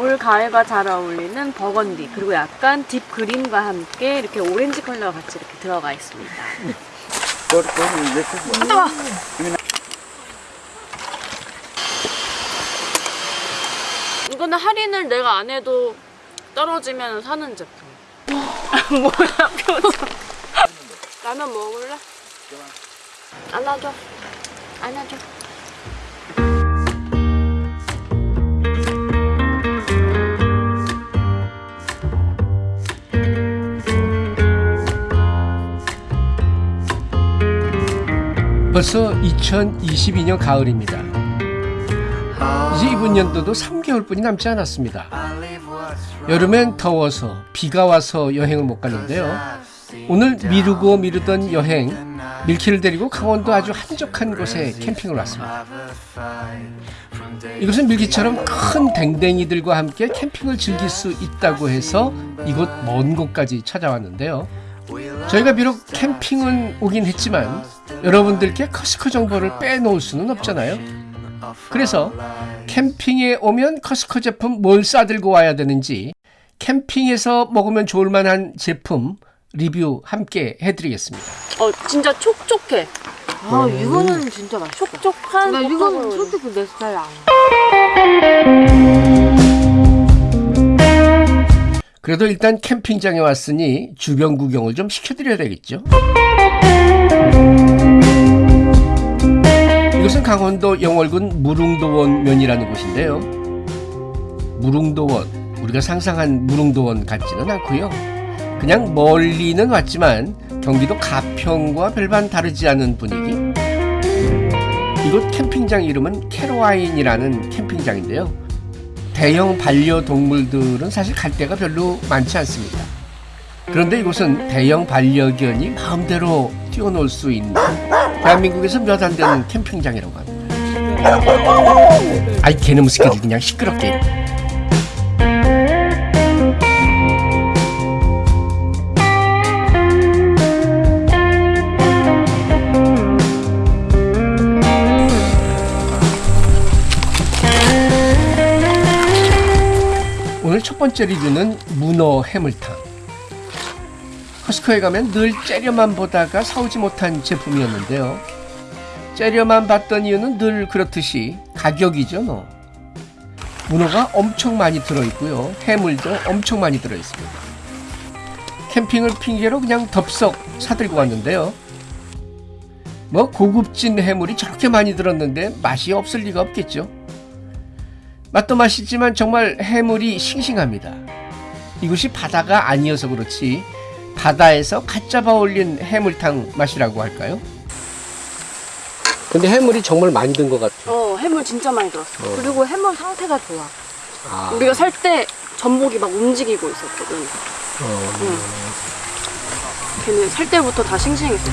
올 가을과 잘 어울리는 버건디 그리고 약간 딥 그린과 함께 이렇게 오렌지 컬러가 같이 이렇게 들어가 있습니다. 이거는 할인을 내가 안 해도 떨어지면 사는 제품. 뭐야 표정. 라면 먹을래? 안아줘. 안아줘. 벌써 2022년 가을입니다. 이제 이번 연도도 3개월뿐이 남지 않았습니다. 여름엔 더워서 비가 와서 여행을 못 갔는데요. 오늘 미루고 미루던 여행 밀키를 데리고 강원도 아주 한적한 곳에 캠핑을 왔습니다. 이곳은 밀키처럼 큰 댕댕이들과 함께 캠핑을 즐길 수 있다고 해서 이곳 먼 곳까지 찾아왔는데요. 저희가 비록 캠핑은 오긴 했지만 여러분들께 커스코 정보를 빼놓을 수는 없잖아요. 그래서 캠핑에 오면 커스코 제품 뭘 싸들고 와야 되는지 캠핑에서 먹으면 좋을 만한 제품 리뷰 함께 해드리겠습니다. 어 진짜 촉촉해. 아 이거는 진짜 맛있다. 촉촉한 나 이거는. 솔직히 내 스타일 아니야. 그래도 일단 캠핑장에 왔으니 주변 구경을 좀 시켜드려야 되겠죠. 이곳은 강원도 영월군 무릉도원 면이라는 곳인데요. 무릉도원, 우리가 상상한 무릉도원 같지는 않고요. 그냥 멀리는 왔지만 경기도 가평과 별반 다르지 않은 분위기. 이곳 캠핑장 이름은 캐로와인이라는 캠핑장인데요. 대형 반려동물들은 사실 갈 데가 별로 많지 않습니다. 그런데 이곳은 대형 반려견이 마음대로 뛰어놀 수 있는 대한민국에서 몇 안 되는 캠핑장이라고 합니다. 아이 개놈 새끼들 그냥 시끄럽게. 오늘 첫 번째 리뷰는 문어 해물탕. 커스코에 가면 늘 째려만 보다가 사오지 못한 제품이었는데요. 째려만 봤던 이유는 늘 그렇듯이 가격이죠, 뭐. 문어가 엄청 많이 들어있고요. 해물도 엄청 많이 들어있습니다. 캠핑을 핑계로 그냥 덥석 사들고 왔는데요. 뭐 고급진 해물이 저렇게 많이 들었는데 맛이 없을 리가 없겠죠. 맛도 맛있지만 정말 해물이 싱싱합니다. 이곳이 바다가 아니어서 그렇지 바다에서 갓 잡아 올린 해물탕 맛이라고 할까요? 근데 해물이 정말 많이 든 것 같아요. 어 해물 진짜 많이 들었어. 어. 그리고 해물 상태가 좋아. 아, 우리가 살 때 전복이 막 움직이고 있었거든. 어, 응. 걔는 살 때부터 다 싱싱했었어.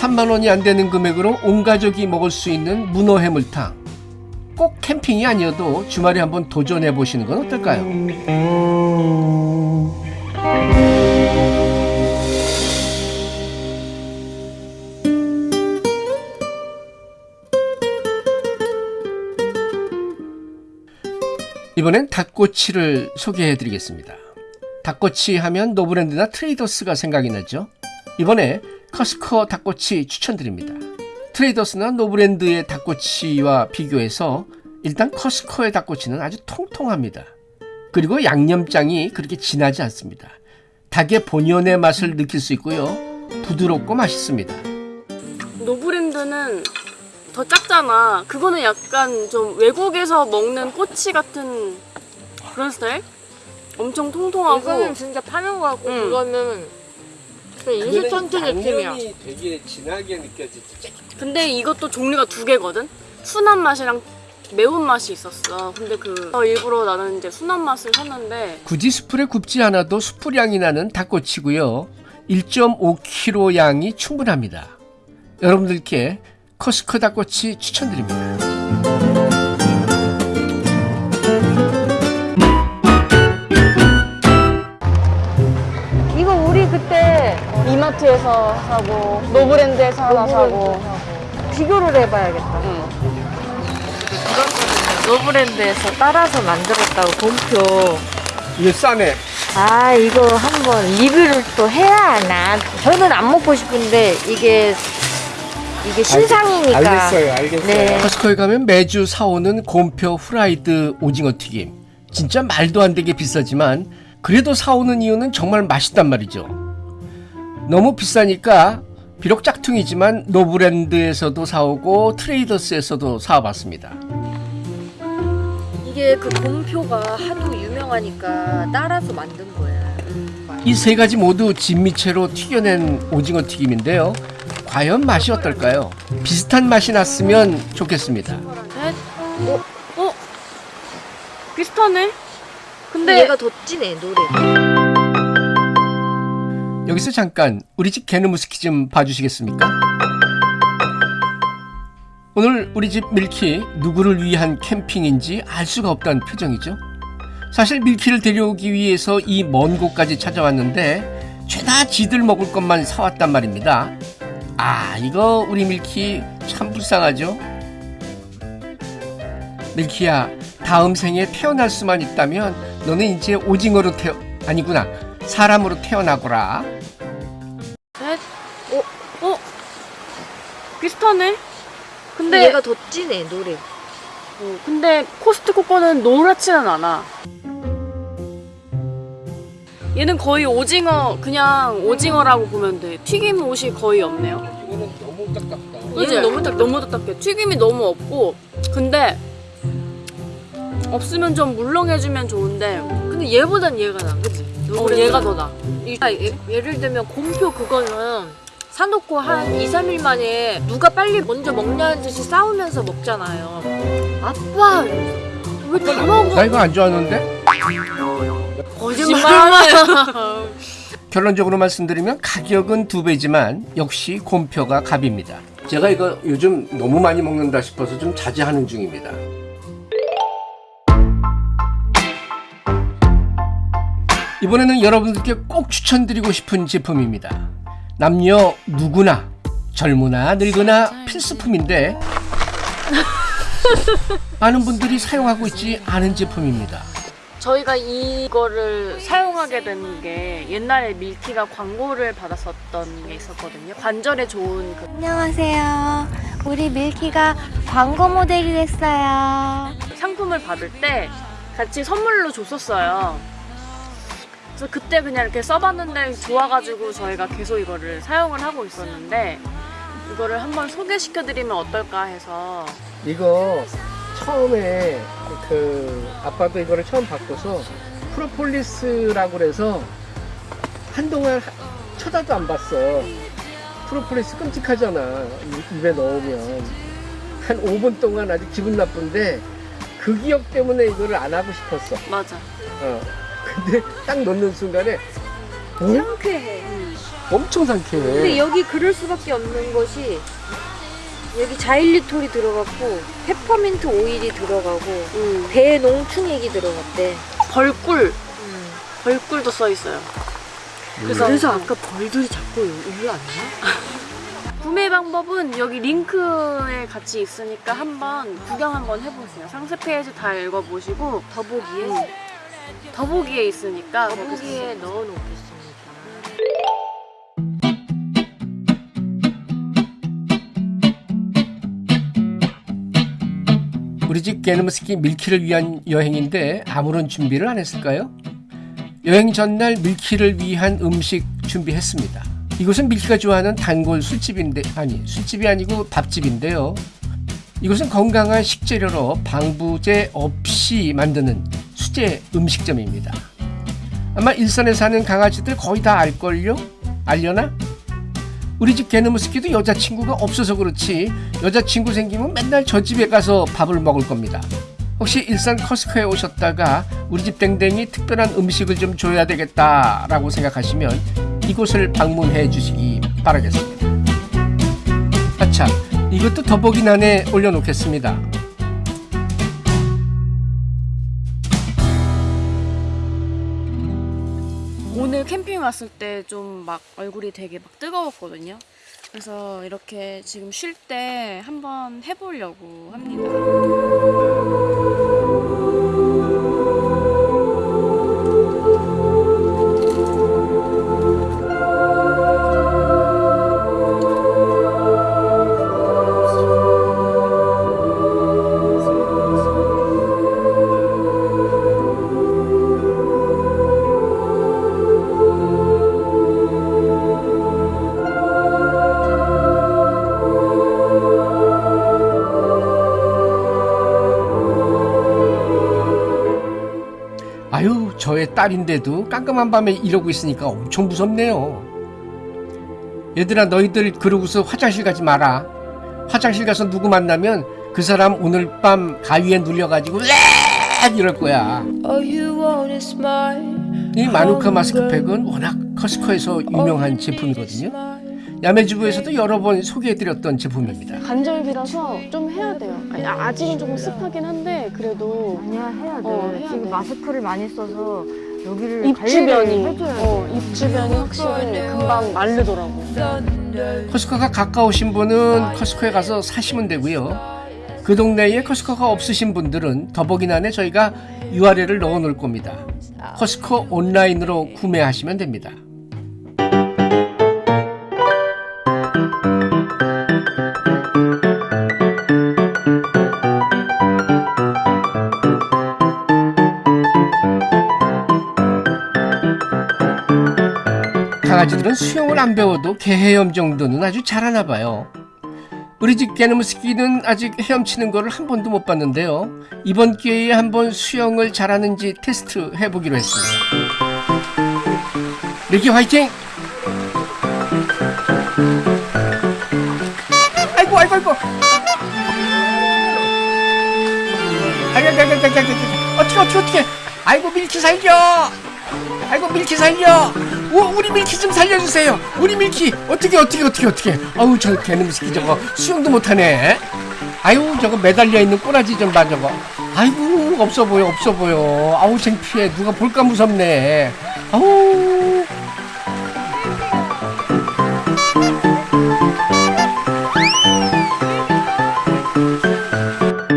3만 원이 안 되는 금액으로 온 가족이 먹을 수 있는 문어 해물탕. 꼭 캠핑이 아니어도 주말에 한번 도전해 보시는 건 어떨까요? 이번엔 닭꼬치를 소개해 드리겠습니다. 닭꼬치 하면 노브랜드나 트레이더스가 생각이 나죠. 이번에 코스트코 닭꼬치 추천드립니다. 트레이더스나 노브랜드의 닭꼬치와 비교해서 일단 코스트코의 닭꼬치는 아주 통통합니다. 그리고 양념장이 그렇게 진하지 않습니다. 닭의 본연의 맛을 느낄 수 있고요. 부드럽고 맛있습니다. 노브랜드는 더 작잖아. 그거는 약간 좀 외국에서 먹는 꼬치 같은 그런 스타일? 엄청 통통하고 이거는 진짜 파는 거 같고 응. 그거는 그 인스턴트 느낌이야. 되게 진하게 느껴지지. 근데 이것도 종류가 두 개거든? 순한 맛이랑 매운 맛이 있었어. 근데 그 어, 일부러 나는 이제 순한 맛을 샀는데 굳이 숯불에 굽지 않아도 숯불향이 나는 닭꼬치고요. 1.5kg 양이 충분합니다. 여러분들께 커스코 닭꼬치 추천드립니다. 이거 우리 그때 이마트에서 사고 노브랜드에서 하나 사고 비교를 해봐야겠다. 응. 노브랜드에서 따라서 만들었다고 곰표. 이거 싸네. 아 이거 한번 리뷰를 또 해야 하나? 저는 안 먹고 싶은데 이게 이게 신상이니까. 알겠어요, 알겠어요. 네. 커스코에 가면 매주 사오는 곰표 후라이드 오징어 튀김. 진짜 말도 안 되게 비싸지만 그래도 사오는 이유는 정말 맛있단 말이죠. 너무 비싸니까 비록 짝퉁이지만 노브랜드에서도 사오고 트레이더스에서도 사와봤습니다. 이게 그 곰표가 하도 유명하니까 따라서 만든 거야. 이 세 가지 모두 진미채로 튀겨낸 오징어 튀김인데요. 과연 맛이 어떨까요? 비슷한 맛이 났으면 좋겠습니다. 셋. 어? 어? 비슷하네? 근데 얘가 더 진해 노래. 여기서 잠깐 우리 집 개누무스키 좀 봐주시겠습니까? 오늘 우리 집 밀키 누구를 위한 캠핑인지 알 수가 없다는 표정이죠. 사실 밀키를 데려오기 위해서 이 먼 곳까지 찾아왔는데 죄다 지들 먹을 것만 사왔단 말입니다. 아 이거 우리 밀키 참 불쌍하죠. 밀키야 다음 생에 태어날 수만 있다면 너는 이제 오징어로 태어 아니구나 사람으로 태어나거라. 비슷하네? 근데 얘가 더 진해 노래. 어, 근데 코스트코 거는 노랗지는 않아. 얘는 거의 오징어 그냥 오징어라고 보면 돼. 튀김 옷이 거의 없네요. 이거는 너무 딱딱다. 얘는 너무 딱 너무 딱딱해. 튀김이 너무 없고 근데 없으면 좀 물렁해주면 좋은데 근데 얘보단 얘가 나, 그치? 어, 얘가 더 나. 아, 예, 예를 들면 곰표 그거는 사놓고 한 2, 3일 만에 누가 빨리 먼저 먹냐는 듯이 싸우면서 먹잖아요. 아빠! 왜 다 먹어? 나 이거 안 좋아하는데? 거짓말하네. 결론적으로 말씀드리면 가격은 두 배지만 역시 곰표가 갑입니다. 제가 이거 요즘 너무 많이 먹는다 싶어서 좀 자제하는 중입니다. 이번에는 여러분들께 꼭 추천드리고 싶은 제품입니다. 남녀 누구나 젊으나 늙으나 필수품인데 많은 분들이 사용하고 있지 않은 제품입니다. 저희가 이거를 사용하게 된 게 옛날에 밀키가 광고를 받았었던 게 있었거든요. 관절에 좋은 그 안녕하세요. 우리 밀키가 광고 모델이 됐어요. 상품을 받을 때 같이 선물로 줬었어요. 그래서 그때 그냥 이렇게 써봤는데 좋아가지고 저희가 계속 이거를 사용을 하고 있었는데 이거를 한번 소개시켜드리면 어떨까 해서 이거 처음에 그 아빠도 이거를 처음 바꿔서 프로폴리스라고 그래서 한동안 하- 쳐다도 안 봤어. 프로폴리스 끔찍하잖아. 이- 입에 넣으면 한 5분 동안 아주 기분 나쁜데 그 기억 때문에 이거를 안 하고 싶었어. 맞아. 어. 근데 딱 넣는 순간에 어? 상쾌해. 엄청 근데 상쾌해. 여기 그럴 수밖에 없는 것이 여기 자일리톨이 들어갔고 페퍼민트 오일이 들어가고 음. 배농축액이 들어갔대. 벌꿀, 벌꿀도 써 있어요. 그래서, 그래서 아까 벌들이 자꾸 일로 왔나? 구매 방법은 여기 링크에 같이 있으니까 한번 구경 한번 해보세요. 상세 페이지 다 읽어보시고 더보기에 음. 더보기에 있으니까 더보기에 넣어놓겠습니다. 우리 집 게르무스키 밀키를 위한 여행인데 아무런 준비를 안 했을까요? 여행 전날 밀키를 위한 음식 준비했습니다. 이곳은 밀키가 좋아하는 단골 술집인데 아니 술집이 아니고 밥집인데요. 이곳은 건강한 식재료로 방부제 없이 만드는 수제 음식점입니다. 아마 일산에 사는 강아지들 거의 다 알걸요? 알려나? 우리 집 개느무스키도 여자친구가 없어서 그렇지 여자친구 생기면 맨날 저 집에 가서 밥을 먹을 겁니다. 혹시 일산 커스코에 오셨다가 우리 집 땡땡이 특별한 음식을 좀 줘야 되겠다라고 생각하시면 이곳을 방문해 주시기 바라겠습니다. 아차, 이것도 더보기란에 올려놓겠습니다. 캠핑 왔을 때 좀 막 얼굴이 되게 막 뜨거웠거든요. 그래서 이렇게 지금 쉴 때 한번 해보려고 합니다. 저의 딸인데도 깜깜한 밤에 이러고 있으니까 엄청 무섭네요. 얘들아 너희들 그러고서 화장실 가지 마라. 화장실 가서 누구 만나면 그 사람 오늘 밤 가위에 눌려가지고 렉 이럴 거야. 이 마누카 마스크팩은 워낙 커스커에서 유명한 제품이거든요. 야매주부에서도 여러 번 소개해드렸던 제품입니다. 간절기라서 좀 해야 돼요. 아니, 아- 아직은 조금 습하긴 한데 그래도 아니야 해야 돼. 어, 해야 지금 돼. 마스크를 많이 써서 여기를 입 주변이. 어, 입 주변이 확실히 금방 마르더라고. 커스커가 가까우신 분은 커스커에 가서 사시면 되고요. 그 동네에 커스커가 없으신 분들은 더보기란에 저희가 URL을 넣어 놓을 겁니다. 커스커 온라인으로 구매하시면 됩니다. 강아지들은 수영을 안 배워도 개헤엄 정도는 아주 잘하나 봐요. 우리 집 개는 무스키는 뭐 아직 헤엄치는 거를 한 번도 못 봤는데요. 이번 기회에 한번 수영을 잘하는지 테스트 해보기로 했습니다. 밀키 화이팅! 아이고 아이고 아이고 아이고 아이고 아이고 아이고 어떻게 어떻게 어떻게 아이고 밀키 살려 아이고 밀키 살려 우, 우리 밀키 좀 살려주세요. 우리 밀키 어떻게 어떻게 어떻게 어떻게. 아우 저 개놈 새끼 저거. 수영도 못하네. 아유 저거 매달려 있는 꼬라지 좀 봐 저거. 아이고 없어 보여 없어 보여. 아우 창피해. 누가 볼까 무섭네. 아우.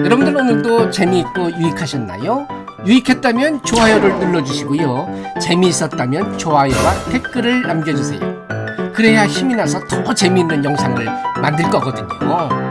여러분들 오늘도 재미있고 유익하셨나요? 유익했다면 좋아요를 눌러주시고요. 재미있었다면 좋아요와 댓글을 남겨주세요. 그래야 힘이 나서 더 재미있는 영상을 만들 거거든요.